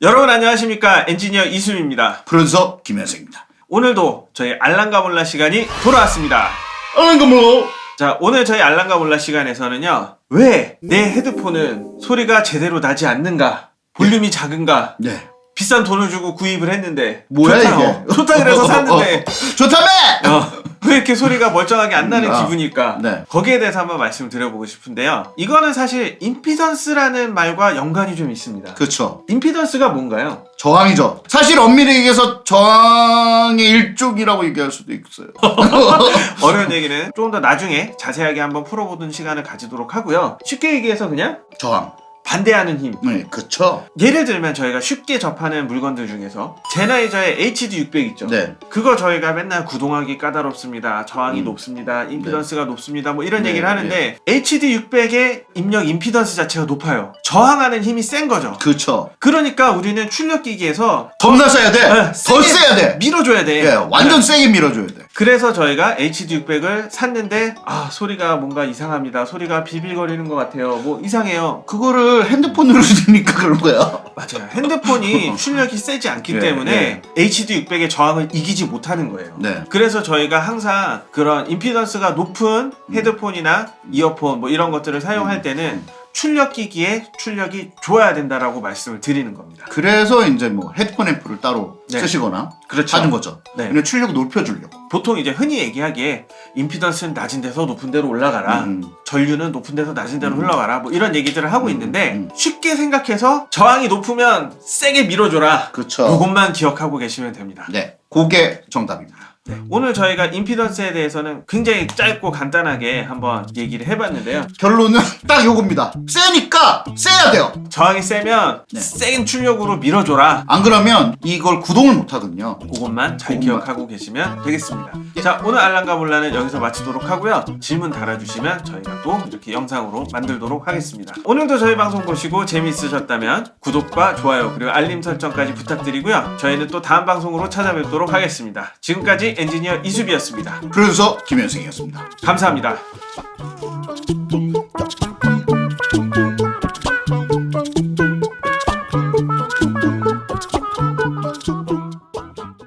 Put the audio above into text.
여러분 안녕하십니까 엔지니어 이수입니다 프로듀서 김현승입니다. 오늘도 저희 알랑가 몰라 시간이 돌아왔습니다 거 뭐? 자 오늘 저희 알랑가 몰라 시간에서는요 왜 내 헤드폰은 소리가 제대로 나지 않는가 볼륨이 작은가 네. 비싼 돈을 주고 구입을 했는데 뭐야 좋다, 이게? 어, 좋다 그래서 샀는데 좋다며! 어, 왜 이렇게 소리가 멀쩡하게 안 나는 아, 기분일까? 네. 거기에 대해서 한번 말씀을 드려보고 싶은데요. 이거는 사실 임피던스라는 말과 연관이 좀 있습니다. 그렇죠. 임피던스가 뭔가요? 저항이죠. 사실 엄밀히 얘기해서 저항의 일종이라고 얘기할 수도 있어요. 어려운 얘기는 조금 더 나중에 자세하게 한번 풀어보는 시간을 가지도록 하고요. 쉽게 얘기해서 그냥 저항. 반대하는 힘. 네, 그쵸. 예를 들면 저희가 쉽게 접하는 물건들 중에서 제나이저의 HD600 있죠. 네. 그거 저희가 맨날 구동하기 까다롭습니다. 저항이 음. 높습니다. 임피던스가 높습니다. 뭐 이런 네, 얘기를 하는데 HD600의 입력 임피던스 자체가 높아요. 저항하는 힘이 센 거죠. 그쵸. 그러니까 우리는 출력기기에서 겁나 세야 돼. 네, 더 세야 돼. 밀어줘야 돼. 예, 완전 세게 밀어줘야 돼. 그래서 저희가 HD600을 샀는데 아 소리가 뭔가 이상합니다. 소리가 비빌거리는 것 같아요. 뭐 이상해요. 그거를 핸드폰으로 들으니까 그런 거야. 맞아요. 핸드폰이 출력이 세지 않기 예, 때문에 HD600의 저항을 이기지 못하는 거예요. 네. 그래서 저희가 항상 그런 임피던스가 높은 헤드폰이나 이어폰 뭐 이런 것들을 사용할 때는 출력기기에 출력이 좋아야 된다라고 말씀을 드리는 겁니다. 그래서 이제 뭐 헤드폰 앰프를 따로 네. 쓰시거나 그렇죠. 하는 거죠. 네. 그냥 출력 높여주려고. 보통 이제 흔히 얘기하기에 임피던스는 낮은 데서 높은 데로 올라가라. 음. 전류는 높은 데서 낮은 데로 흘러가라. 뭐 이런 얘기들을 하고 음, 있는데 음. 쉽게 생각해서 저항이 높으면 세게 밀어줘라. 그쵸. 이것만 기억하고 계시면 됩니다. 네. 그게 정답입니다. 오늘 저희가 임피던스에 대해서는 굉장히 짧고 간단하게 한번 얘기를 해봤는데요. 결론은 딱 요겁니다. 세니까 세야 돼요. 저항이 세면 네. 센 출력으로 밀어줘라. 안 그러면 이걸 구동을 못 하거든요. 그것만 잘 그것만. 기억하고 계시면 되겠습니다. 자 오늘 알랑가 몰라는 여기서 마치도록 하고요. 질문 달아주시면 저희가 또 이렇게 영상으로 만들도록 하겠습니다. 오늘도 저희 방송 보시고 재미있으셨다면 구독과 좋아요 그리고 알림 설정까지 부탁드리고요. 저희는 또 다음 방송으로 찾아뵙도록 하겠습니다. 지금까지 엔지니어 이수비였습니다. 프로듀서 김현승이었습니다. 감사합니다.